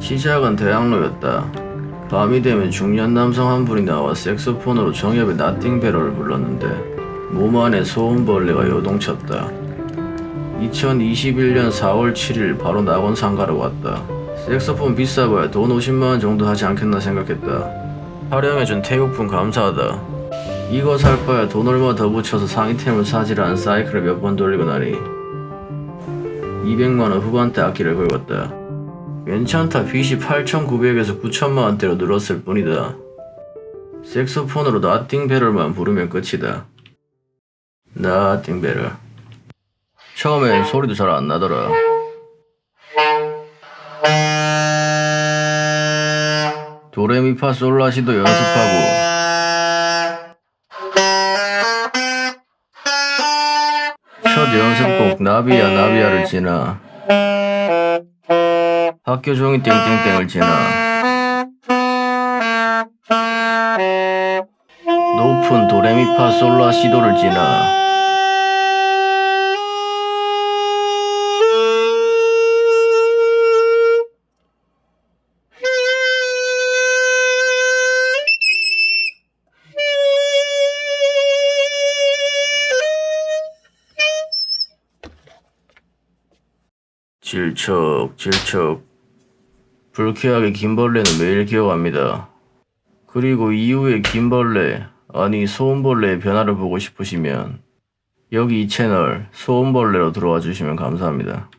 시작은 대학로였다. 밤이 되면 중년 남성 한 분이 나와 색소폰으로 정엽의 나띵베러를 불렀는데 몸 안에 소음벌레가 요동쳤다. 2021년 4월 7일 바로 낙원 상가로 왔다. 색소폰 비싸봐야 돈 50만원 정도 하지 않겠나 생각했다. 활용해준 태국분 감사하다. 이거 살 바야 돈 얼마 더 붙여서 상위템을 사지라는 사이클을 몇 번 돌리고 나니 200만원 후반대 악기를 긁었다. 괜찮다. 빚이 8,900에서 9천만원대로 늘었을 뿐이다. 색소폰으로 나띵베럴만 부르면 끝이다. 나띵베럴. 처음엔 소리도 잘 안 나더라. 도레미파솔라시도 연습하고 첫 연습곡 나비야 나비야를 지나 학교 종이 땡땡땡을 지나. 높은 도레미파 솔라 시도를 지나. 질척 질척 불쾌하게 김벌레는 매일 기억합니다. 그리고 이후에 김벌레 아니 소음벌레의 변화를 보고 싶으시면 여기 이 채널 소음벌레로 들어와 주시면 감사합니다.